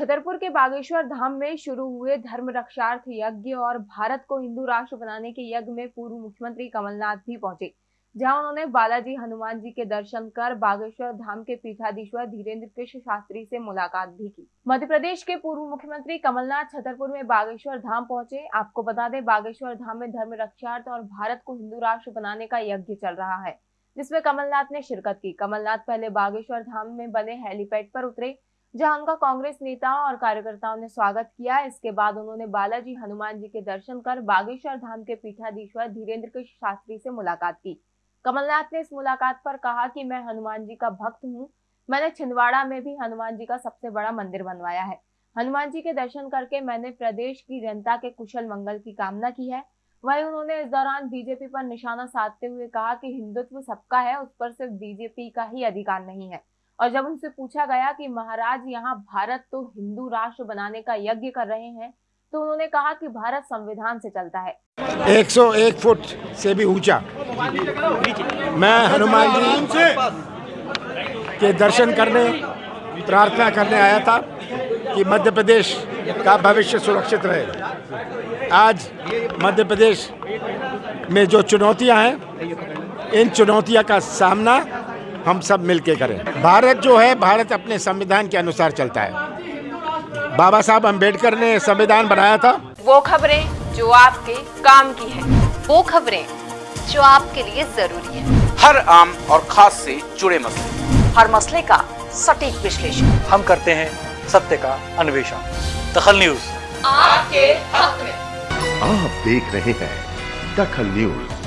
छतरपुर के बागेश्वर धाम में शुरू हुए धर्म रक्षार्थ यज्ञ और भारत को हिंदू राष्ट्र बनाने के यज्ञ में पूर्व मुख्यमंत्री कमलनाथ भी पहुँचे, जहाँ उन्होंने बालाजी हनुमान जी के दर्शन कर बागेश्वर धाम के पीठाधीश्वर धीरेन्द्र कृष्ण शास्त्री से मुलाकात भी की। मध्य प्रदेश के पूर्व मुख्यमंत्री कमलनाथ छतरपुर में बागेश्वर धाम पहुँचे। आपको बता दें, बागेश्वर धाम में धर्म रक्षार्थ और भारत को हिंदू राष्ट्र बनाने का यज्ञ चल रहा है, जिसमें कमलनाथ ने शिरकत की। कमलनाथ पहले बागेश्वर धाम में बने हेलीपैड पर उतरे जहाँ उनका कांग्रेस नेताओं और कार्यकर्ताओं ने स्वागत किया। इसके बाद उन्होंने बालाजी हनुमान जी के दर्शन कर बागेश्वर धाम के पीठाधीश्वर धीरेन्द्र कृष्ण शास्त्री से मुलाकात की। कमलनाथ ने इस मुलाकात पर कहा कि मैं हनुमान जी का भक्त हूँ। मैंने छिंदवाड़ा में भी हनुमान जी का सबसे बड़ा मंदिर बनवाया है। हनुमान जी के दर्शन करके मैंने प्रदेश की जनता के कुशल मंगल की कामना की है। वहीं उन्होंने इस दौरान बीजेपी पर निशाना साधते हुए कहा कि हिंदुत्व सबका है, उस पर सिर्फ़ बीजेपी का ही अधिकार नहीं है। और जब उनसे पूछा गया कि महाराज, यहाँ भारत तो हिंदू राष्ट्र बनाने का यज्ञ कर रहे हैं तो उन्होंने कहा कि भारत संविधान से चलता है। 101 फुट से भी ऊँचा। मैं हनुमान जी के दर्शन करने, प्रार्थना करने आया था कि मध्य प्रदेश का भविष्य सुरक्षित रहे। आज मध्य प्रदेश में जो चुनौतियाँ हैं, इन चुनौतियों का सामना हम सब मिलके करें। भारत जो है भारत अपने संविधान के अनुसार चलता है। बाबा साहब अंबेडकर ने संविधान बनाया था। वो खबरें जो आपके काम की है वो खबरें जो आपके लिए ज़रूरी है। हर आम और खास से जुड़े मसले। हर मसले का सटीक विश्लेषण। हम करते हैं सत्य का अन्वेषण। दखल न्यूज़। आपके हक में। आप देख रहे हैं दखल न्यूज़।